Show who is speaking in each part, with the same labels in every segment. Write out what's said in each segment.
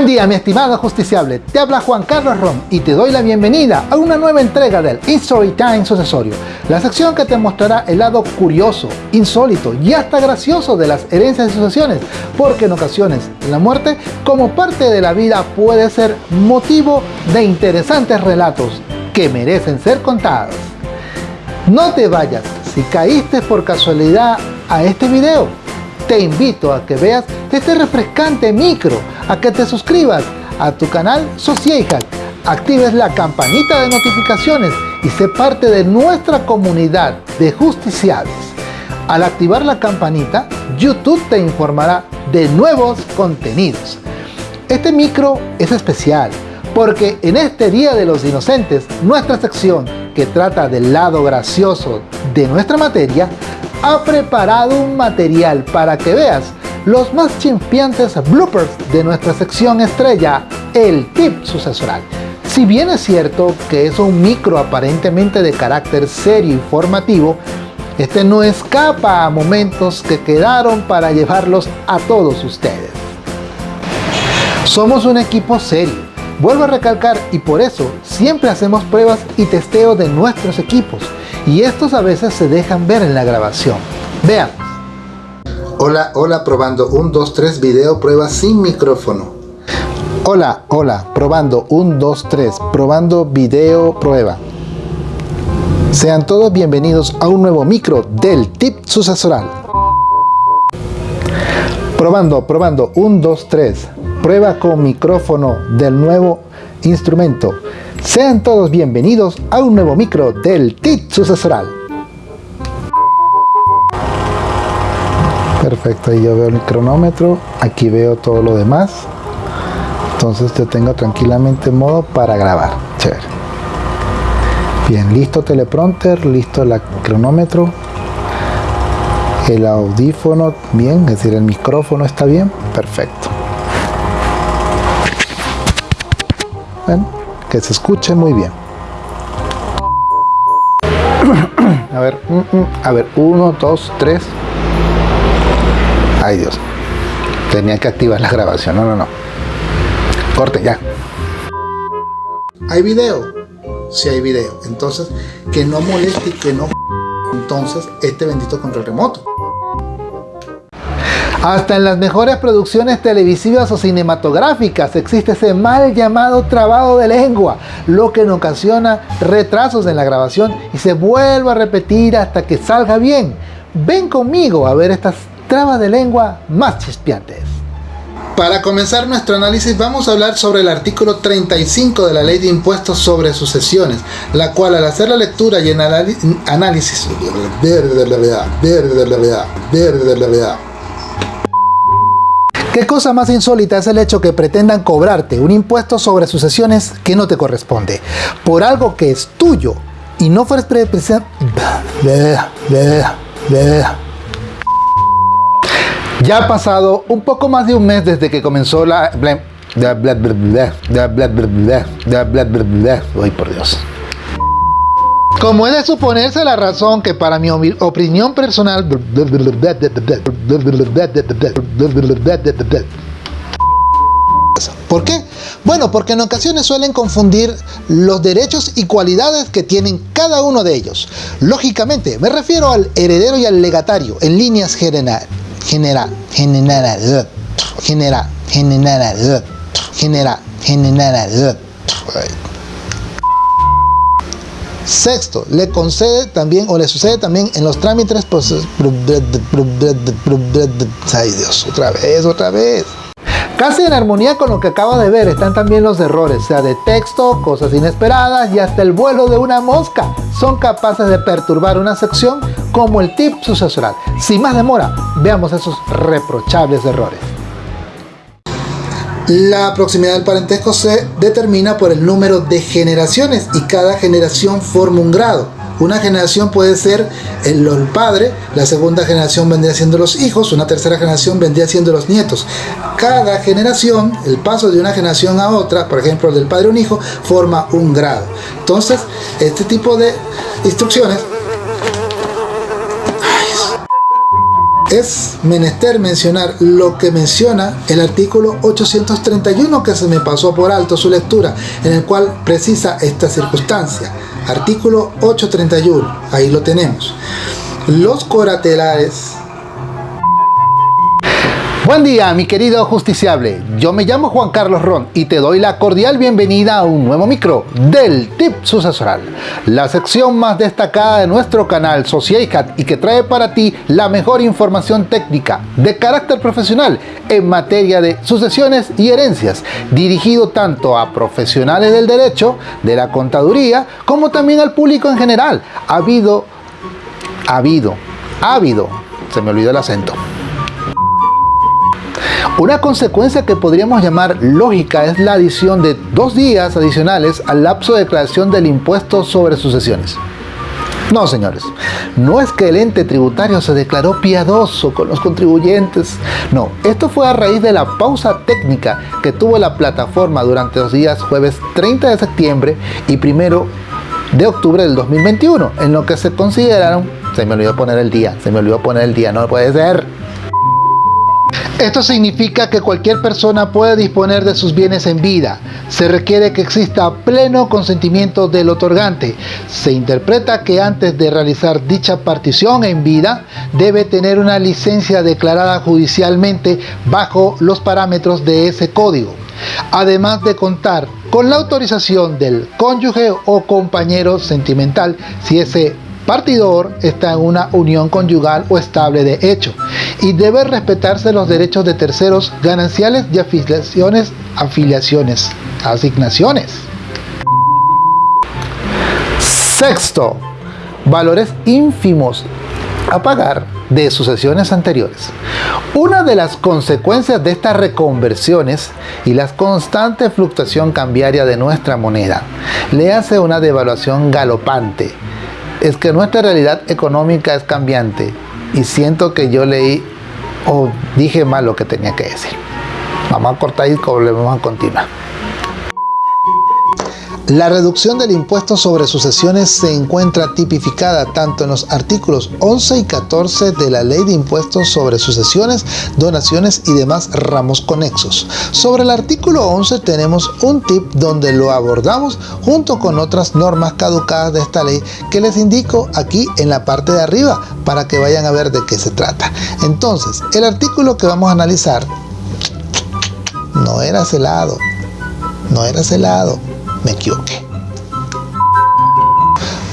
Speaker 1: Buen día mi estimado justiciable, te habla Juan Carlos Ron y te doy la bienvenida a una nueva entrega del History Time Sucesorio, la sección que te mostrará el lado curioso, insólito y hasta gracioso de las herencias y sucesiones, porque en ocasiones la muerte como parte de la vida puede ser motivo de interesantes relatos que merecen ser contados. No te vayas, si caíste por casualidad a este video, te invito a que veas este refrescante micro, a que te suscribas a tu canal Sociehack, actives la campanita de notificaciones y sé parte de nuestra comunidad de justiciables. Al activar la campanita, YouTube te informará de nuevos contenidos. Este micro es especial porque en este Día de los Inocentes, nuestra sección que trata del lado gracioso de nuestra materia, ha preparado un material para que veas los más chimpiantes bloopers de nuestra sección estrella, el tip sucesoral. Si bien es cierto que es un micro aparentemente de carácter serio y formativo, este no escapa a momentos que quedaron para llevarlos a todos ustedes. Somos un equipo serio, vuelvo a recalcar y por eso siempre hacemos pruebas y testeo de nuestros equipos y estos a veces se dejan ver en la grabación. Vean.
Speaker 2: Hola, hola, probando 1, 2, 3, video prueba sin micrófono.
Speaker 1: Hola, hola, probando 1, 2, 3, probando video prueba. Sean todos bienvenidos a un nuevo micro del tip sucesoral. Probando, probando, 1, 2, 3, prueba con micrófono del nuevo instrumento. Sean todos bienvenidos a un nuevo micro del TIT sucesoral. Perfecto, ahí yo veo el cronómetro, aquí veo todo lo demás. Entonces yo tengo tranquilamente modo para grabar. Chévere. Bien, listo teleprompter, listo el cronómetro. El audífono, bien, es decir, el micrófono está bien, perfecto. Bueno, que se escuche muy bien. a ver, mm, mm, a ver, uno, dos, tres. Ay Dios, tenía que activar la grabación, no, no, no. Corte, ya.
Speaker 2: ¿Hay video? Si hay video. Entonces, que no moleste y que no... Entonces, este bendito control remoto.
Speaker 1: Hasta en las mejores producciones televisivas o cinematográficas existe ese mal llamado trabado de lengua, lo que nos ocasiona retrasos en la grabación y se vuelve a repetir hasta que salga bien. Ven conmigo a ver estas trabas de lengua más chispeantes.
Speaker 2: Para comenzar nuestro análisis vamos a hablar sobre el artículo 35 de la Ley de Impuestos sobre Sucesiones, la cual al hacer la lectura y en análisis...
Speaker 1: ¿Qué cosa más insólita es el hecho que pretendan cobrarte un impuesto sobre sucesiones que no te corresponde? Por algo que es tuyo y no fueres Ya ha pasado un poco más de un mes desde que comenzó la... Ay, por Dios. Como es de suponerse la razón que para mi opinión personal... ¿Por qué? Bueno, porque en ocasiones suelen confundir los derechos y cualidades que tienen cada uno de ellos. Lógicamente, me refiero al heredero y al legatario en líneas general, general, general, general, general, general, general. Sexto, le concede también o le sucede también en los trámites procesos. Ay Dios, otra vez, otra vez. Casi en armonía con lo que acabo de ver están también los errores, sea de texto, cosas inesperadas y hasta el vuelo de una mosca. Son capaces de perturbar una sección como el tip sucesoral. Sin más demora, veamos esos reprochables errores.
Speaker 2: La proximidad del parentesco se determina por el número de generaciones y cada generación forma un grado. Una generación puede ser el, padre, la segunda generación vendría siendo los hijos, una tercera generación vendría siendo los nietos. Cada generación, el paso de una generación a otra, por ejemplo del padre a un hijo, forma un grado. Entonces, este tipo de instrucciones es menester mencionar lo que menciona el artículo 831 que se me pasó por alto su lectura, en el cual precisa esta circunstancia. Artículo 831, ahí lo tenemos. Los coratelares
Speaker 1: Buen día mi querido justiciable, yo me llamo Juan Carlos Ron y te doy la cordial bienvenida a un nuevo micro del Tip Sucesoral, la sección más destacada de nuestro canal Sociaicat y que trae para ti la mejor información técnica de carácter profesional en materia de sucesiones y herencias, dirigido tanto a profesionales del derecho, de la contaduría, como también al público en general. Ha habido, ha habido, ha habido, se me olvidó el acento una consecuencia que podríamos llamar lógica es la adición de dos días adicionales al lapso de declaración del impuesto sobre sucesiones. No, señores, no es que el ente tributario se declaró piadoso con los contribuyentes. No, esto fue a raíz de la pausa técnica que tuvo la plataforma durante los días jueves 30 de septiembre y 1 de octubre del 2021, en lo que se consideraron, se me olvidó poner el día, se me olvidó poner el día, no puede ser, esto significa que cualquier persona puede disponer de sus bienes en vida. Se requiere que exista pleno consentimiento del otorgante. Se interpreta que antes de realizar dicha partición en vida, debe tener una licencia declarada judicialmente bajo los parámetros de ese código. Además de contar con la autorización del cónyuge o compañero sentimental si ese partidor está en una unión conyugal o estable de hecho y debe respetarse los derechos de terceros gananciales y afiliaciones, afiliaciones, asignaciones. Sexto, valores ínfimos a pagar de sucesiones anteriores. Una de las consecuencias de estas reconversiones y la constante fluctuación cambiaria de nuestra moneda le hace una devaluación galopante es que nuestra realidad económica es cambiante y siento que yo leí o dije mal lo que tenía que decir. Vamos a cortar y volvemos a continuar. La reducción del impuesto sobre sucesiones se encuentra tipificada tanto en los artículos 11 y 14 de la Ley de Impuestos sobre Sucesiones, Donaciones y demás ramos conexos. Sobre el artículo 11 tenemos un tip donde lo abordamos junto con otras normas caducadas de esta ley que les indico aquí en la parte de arriba para que vayan a ver de qué se trata. Entonces, el artículo que vamos a analizar no era celado, no era celado me equivoqué.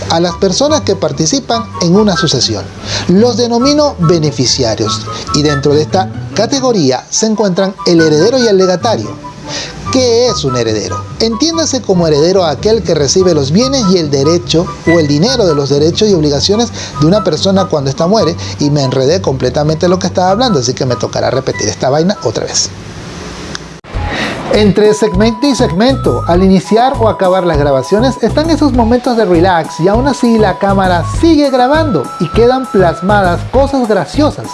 Speaker 1: A las personas que participan en una sucesión. Los denomino beneficiarios y dentro de esta categoría se encuentran el heredero y el legatario. ¿Qué es un heredero? Entiéndase como heredero aquel que recibe los bienes y el derecho o el dinero de los derechos y obligaciones de una persona cuando ésta muere y me enredé completamente lo que estaba hablando, así que me tocará repetir esta vaina otra vez. Entre segmento y segmento, al iniciar o acabar las grabaciones, están esos momentos de relax y aún así la cámara sigue grabando y quedan plasmadas cosas graciosas.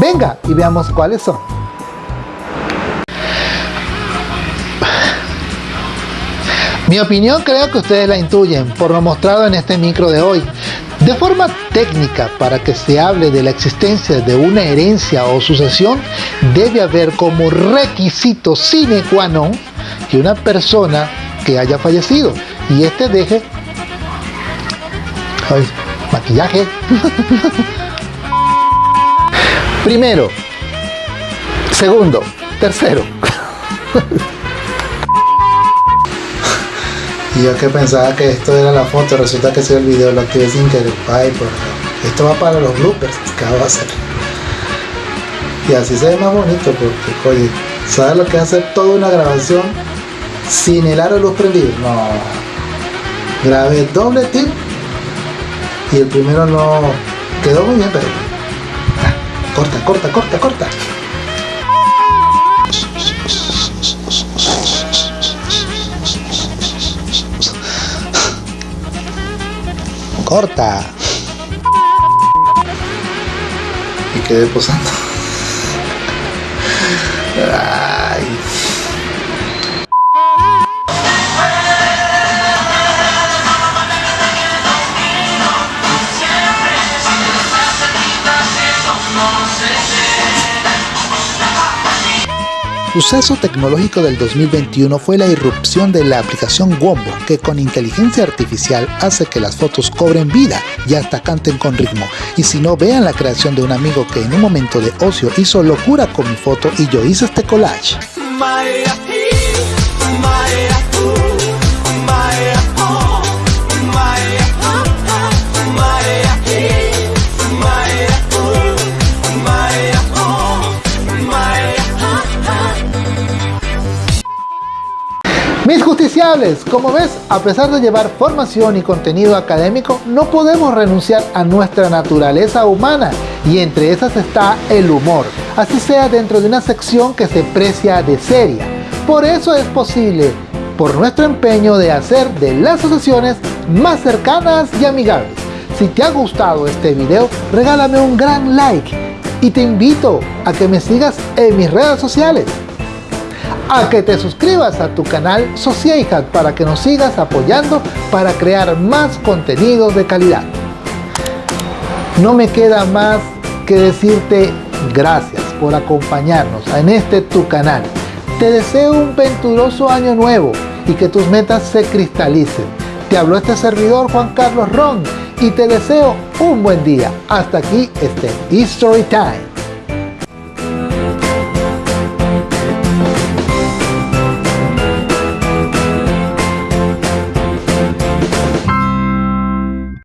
Speaker 1: Venga y veamos cuáles son. Mi opinión creo que ustedes la intuyen por lo mostrado en este micro de hoy. De forma técnica, para que se hable de la existencia de una herencia o sucesión, debe haber como requisito sine qua non que una persona que haya fallecido y este deje maquillaje. Primero, segundo, tercero.
Speaker 2: Yo que pensaba que esto era la foto, resulta que es el video, lo activé sin querer. Ay, por Esto va para los bloopers que va a hacer. Y así se ve más bonito porque, oye, ¿sabes lo que es hacer toda una grabación sin el aro luz prendido? No. Grabé doble tip y el primero no quedó muy bien, pero... Ah, corta, corta, corta, corta.
Speaker 1: Corta.
Speaker 2: Y quedé posando. Suceso tecnológico del 2021 fue la irrupción de la aplicación Wombo, que con inteligencia artificial hace que las fotos cobren vida y hasta canten con ritmo. Y si no, vean la creación de un amigo que en un momento de ocio hizo locura con mi foto y yo hice este collage.
Speaker 1: Mis justiciables, como ves, a pesar de llevar formación y contenido académico, no podemos renunciar a nuestra naturaleza humana y entre esas está el humor, así sea dentro de una sección que se precia de seria. Por eso es posible, por nuestro empeño de hacer de las asociaciones más cercanas y amigables. Si te ha gustado este video, regálame un gran like y te invito a que me sigas en mis redes sociales a que te suscribas a tu canal Sociedad para que nos sigas apoyando para crear más contenidos de calidad. No me queda más que decirte gracias por acompañarnos en este tu canal. Te deseo un venturoso año nuevo y que tus metas se cristalicen. Te habló este servidor Juan Carlos Ron y te deseo un buen día. Hasta aquí este History Time.